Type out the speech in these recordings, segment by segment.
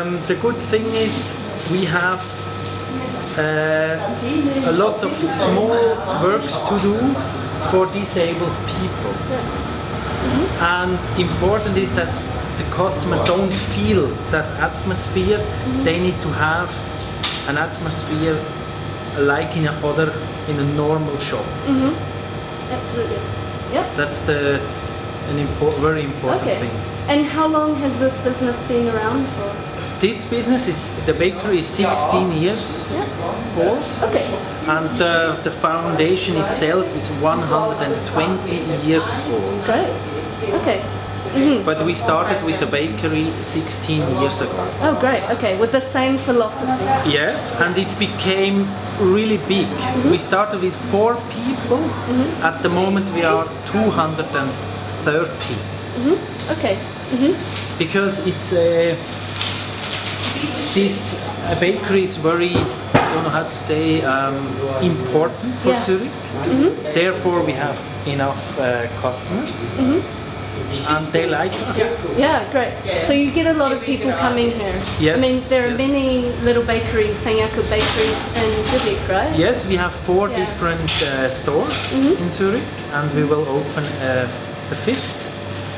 Um, the good thing is we have uh, a lot of small works to do for disabled people. And important is that the customer don't feel that atmosphere. They need to have an atmosphere like in a other in a normal shop. Absolutely. Yep. That's the an impor- very important Okay. thing. And how long has this business been around for? This business is the bakery is 16 years Yeah. old. Okay. and uh, the foundation itself is 120 years old. Great. Okay. Mm-hmm. But we started with the bakery 16 years ago. Oh, great. Okay. With the same philosophy. Yes, and it became really big. We mm-hmm. started with four people. Mm-hmm. At the moment, we are 230 Okay. because it's a this a bakery is very I don't know how to say um, important for Yeah. Zurich. Therefore, we have enough uh, customers, and they like us. Yeah, great. So you get a lot of people coming here. Yes, I mean, there are yes. many little bakeries, Sanyaku bakeries in Zurich, right? Yes, we have four Yeah. different uh, stores in Zurich, and we will open uh, the fifth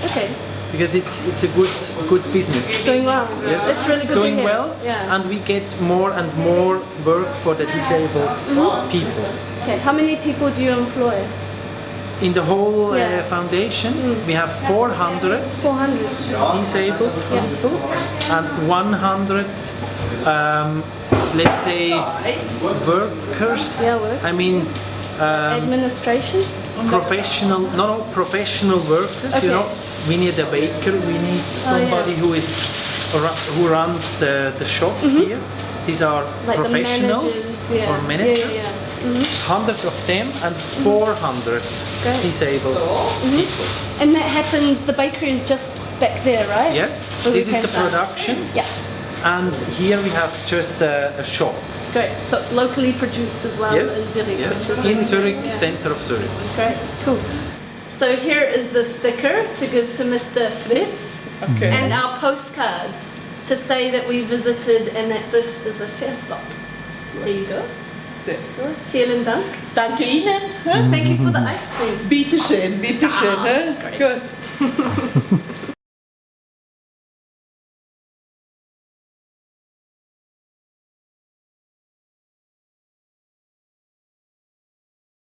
Okay. Because it's it's a good good business. Doing well. Yes, It's really it's good doing to hear. well, Yeah. and we get more and more work for the disabled people. okay. How many people do you employ? In the whole Yeah. uh, foundation, we have 400 400. disabled Yeah. people and 100, um, let's say, workers. Yeah, work. I mean, um, Administration? professional, no, no, professional workers. Okay. You know, we need a baker. We need Oh, somebody yeah. who is who runs the the shop here. These are Mm-hmm. Like the professionals managers, yeah. or managers. Yeah, yeah, Hundred of them and 400 Great. disabled Mm-hmm. people. And that happens, the bakery is just back there, right? Yes, Where this is came the from. production, Yeah, and here we have just a, a shop. great. So it's locally produced as well yes, in Zurich. yes, in. Zurich, Yeah. center of Zurich. Great, cool. So here is the sticker to give to Mr. Fritz Okay. and our postcards to say that we visited and that this is a fair spot. There you go. Sehr gut. Vielen Dank. Danke Ihnen. hä? Thank you for the ice cream. Bitte schön, bitte schön. hä? Ah, great. Gut.